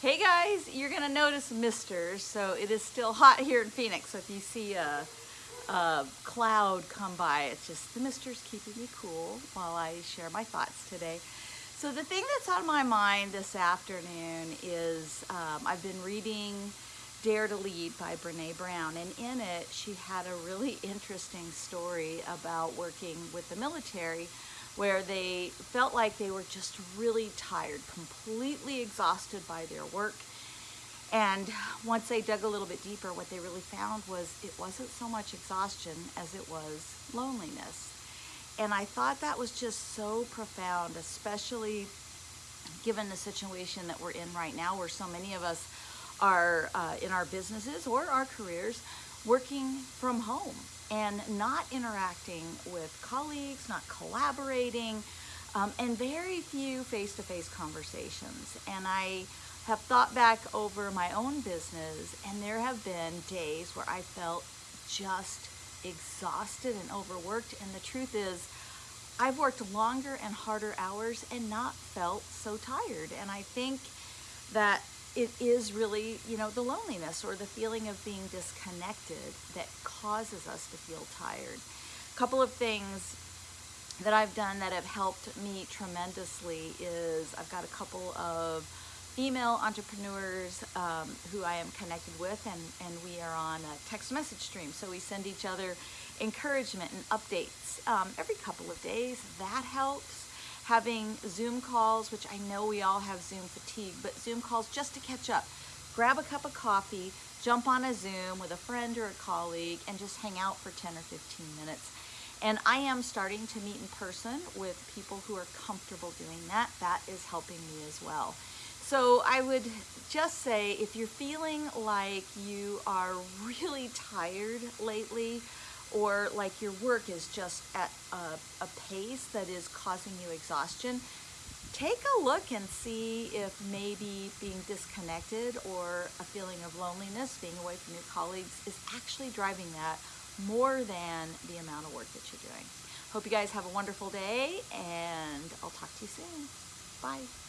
Hey guys, you're gonna notice misters, so it is still hot here in Phoenix. So if you see a, a cloud come by, it's just the misters keeping me cool while I share my thoughts today. So the thing that's on my mind this afternoon is um, I've been reading Dare to Lead by Brene Brown, and in it she had a really interesting story about working with the military where they felt like they were just really tired, completely exhausted by their work. And once they dug a little bit deeper, what they really found was it wasn't so much exhaustion as it was loneliness. And I thought that was just so profound, especially given the situation that we're in right now, where so many of us are uh, in our businesses or our careers working from home and not interacting with colleagues, not collaborating, um, and very few face-to-face -face conversations. And I have thought back over my own business and there have been days where I felt just exhausted and overworked. And the truth is, I've worked longer and harder hours and not felt so tired. And I think that it is really, you know, the loneliness or the feeling of being disconnected that causes us to feel tired. A couple of things that I've done that have helped me tremendously is I've got a couple of female entrepreneurs um, who I am connected with and, and we are on a text message stream. So we send each other encouragement and updates um, every couple of days. That helps having Zoom calls, which I know we all have Zoom fatigue, but Zoom calls just to catch up. Grab a cup of coffee, jump on a Zoom with a friend or a colleague, and just hang out for 10 or 15 minutes. And I am starting to meet in person with people who are comfortable doing that. That is helping me as well. So I would just say if you're feeling like you are really tired lately, or like your work is just at a, a, pace that is causing you exhaustion, take a look and see if maybe being disconnected or a feeling of loneliness, being away from your colleagues is actually driving that more than the amount of work that you're doing. Hope you guys have a wonderful day and I'll talk to you soon. Bye.